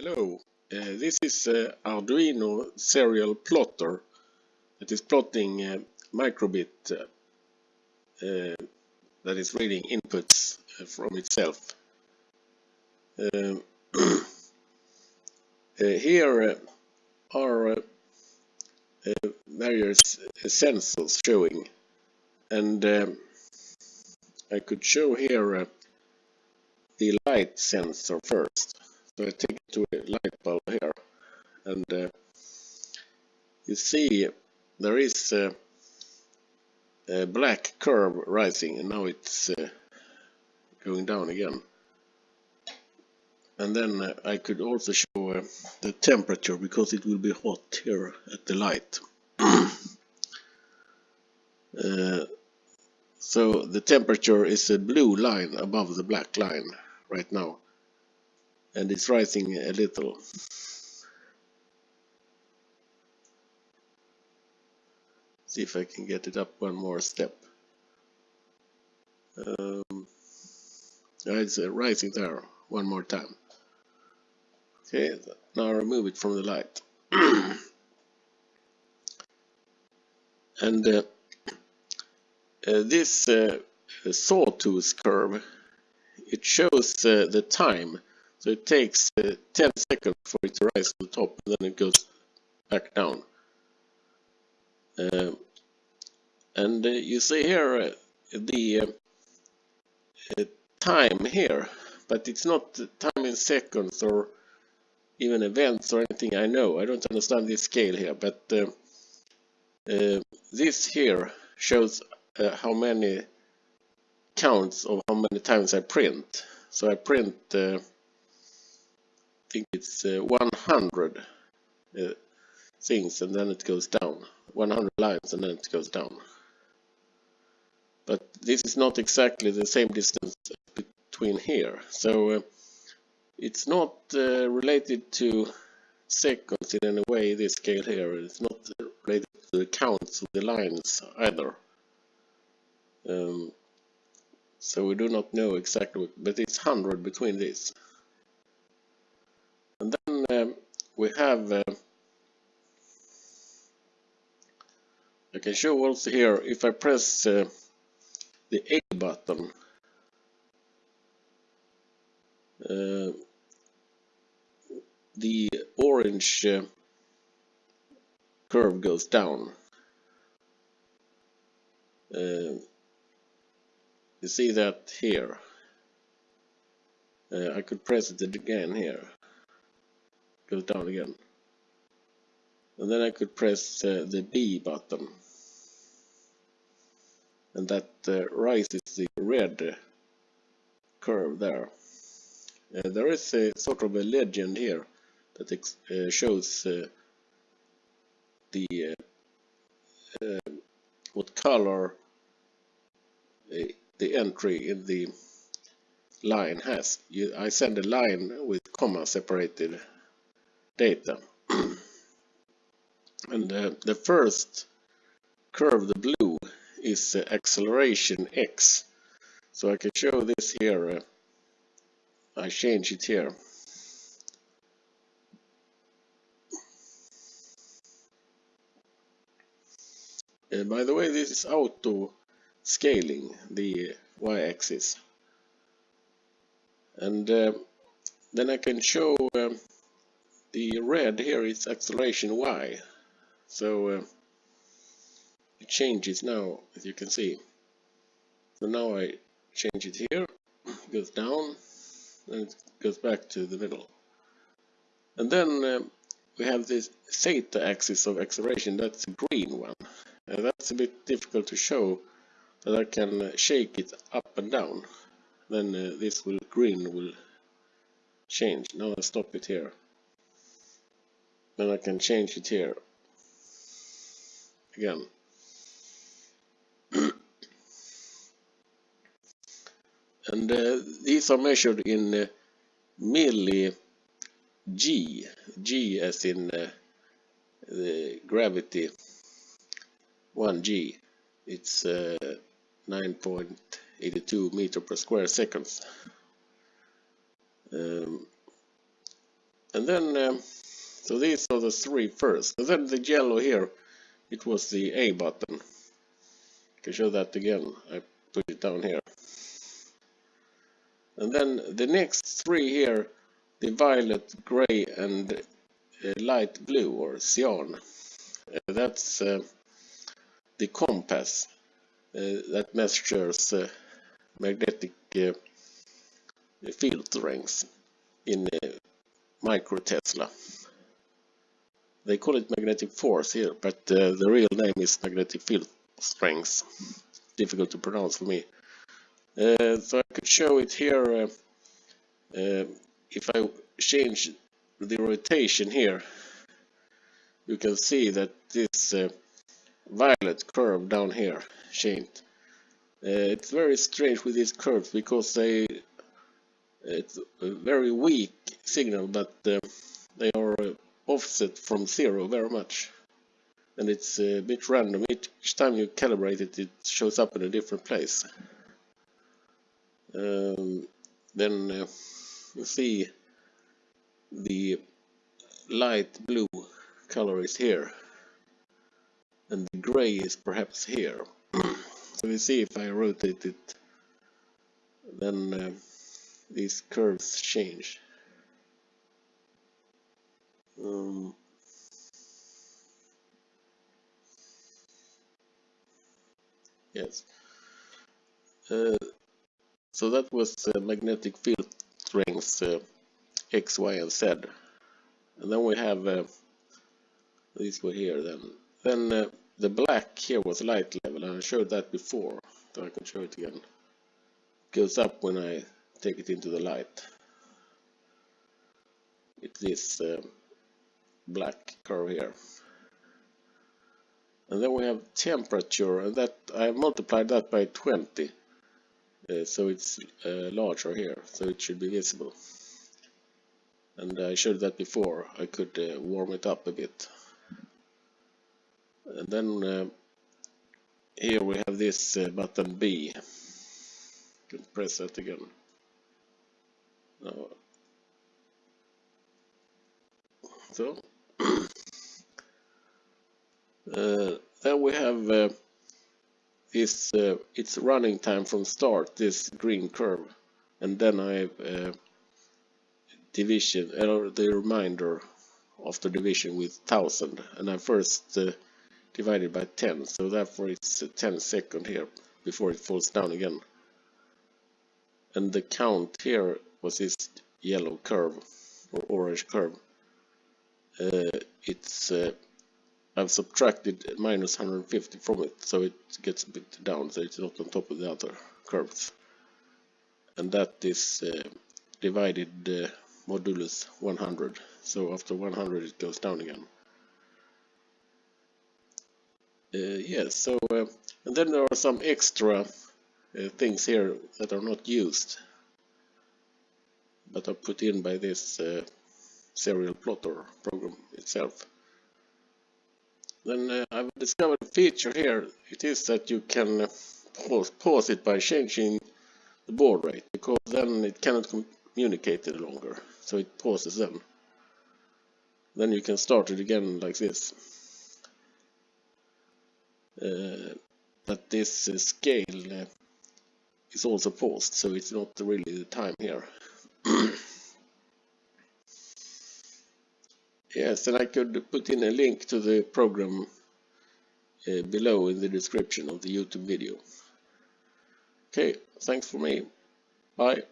Hello, uh, this is uh, Arduino serial plotter that is plotting uh, microbit uh, uh, that is reading inputs uh, from itself. Um, here are various sensors showing and um, I could show here the light sensor first. I take to a light bulb here and uh, you see there is uh, a black curve rising and now it's uh, going down again. And then uh, I could also show uh, the temperature because it will be hot here at the light. So the temperature is a blue line above the black line right now and it's rising a little. See if I can get it up one more step. Um, it's uh, rising there one more time. Okay, now remove it from the light. and uh, uh, this uh, sawtooth curve, it shows uh, the time so it takes uh, 10 seconds for it to rise to the top and then it goes back down. Uh, and uh, you see here uh, the uh, uh, time here, but it's not time in seconds or even events or anything I know. I don't understand this scale here, but this here shows how many counts of how many times I print. So I print think it's uh, 100 uh, things and then it goes down. 100 lines and then it goes down. But this is not exactly the same distance between here. So uh, it's not uh, related to seconds in any way this scale here. It's not related to the counts of the lines either. Um, so we do not know exactly but it's 100 between these and then um, we have, uh, I can show also here, if I press uh, the A button, uh, the orange uh, curve goes down. Uh, you see that here. Uh, I could press it again here goes down again. And then I could press uh, the B button. And that uh, rises the red curve there. Uh, there is a sort of a legend here that uh, shows uh, the uh, what color the entry in the line has. I send a line with comma separated data. and uh, the first curve, the blue, is uh, acceleration x. So I can show this here. Uh, I change it here. Uh, by the way, this is auto scaling the y-axis. And uh, then I can show um, the red here is acceleration y. So uh, it changes now as you can see. So now I change it here goes down and it goes back to the middle. And then uh, we have this theta axis of acceleration that's a green one. And that's a bit difficult to show but I can uh, shake it up and down. Then uh, this will green will change. Now I stop it here then I can change it here again. and uh, these are measured in uh, milli g, g as in uh, the gravity 1g. It's uh, 9.82 meter per square seconds. Um, and then um, so these are the three first. And then the yellow here it was the A button. I can show that again I put it down here. And then the next three here the violet gray and uh, light blue or cyan. Uh, that's uh, the compass uh, that measures uh, magnetic uh, field strength in micro Tesla. They call it magnetic force here, but uh, the real name is magnetic field strength. Difficult to pronounce for me. Uh, so I could show it here uh, uh if I change the rotation here. You can see that this uh, violet curve down here changed. Uh, it's very strange with these curves because they it's a very weak signal but uh, offset from zero very much. And it's a bit random. Each time you calibrate it it shows up in a different place. Um, then uh, you see the light blue color is here. And the gray is perhaps here. So we see if I rotate it then uh, these curves change. Um, yes. Uh, so that was uh, magnetic field strength uh, X, Y, and Z. And then we have uh, these were here then. Then uh, the black here was light level, and I showed that before, so I can show it again. It goes up when I take it into the light. It's black curve here. And then we have temperature, and that I multiplied that by 20. Uh, so it's uh, larger here, so it should be visible. And I showed that before, I could uh, warm it up a bit. And then uh, here we have this uh, button B. You can press that again. No. So then we have uh, this uh, its running time from start this green curve. And then I have uh, division or the reminder after division with 1000 and I first uh, divided by 10 so therefore it's 10 second here before it falls down again. And the count here was this yellow curve or orange curve. Uh, it's uh, I've subtracted minus 150 from it so it gets a bit down so it's not on top of the other curves and that is uh, divided uh, modulus 100 so after 100 it goes down again uh, yes so uh, and then there are some extra uh, things here that are not used but are put in by this uh, serial plotter program itself. Then uh, I've discovered a feature here. It is that you can uh, pause, pause it by changing the baud rate because then it cannot communicate any longer. So it pauses them. Then you can start it again like this. Uh, but this uh, scale uh, is also paused, so it's not really the time here. yes, and I could put in a link to the program uh, below in the description of the YouTube video. Okay, thanks for me. Bye.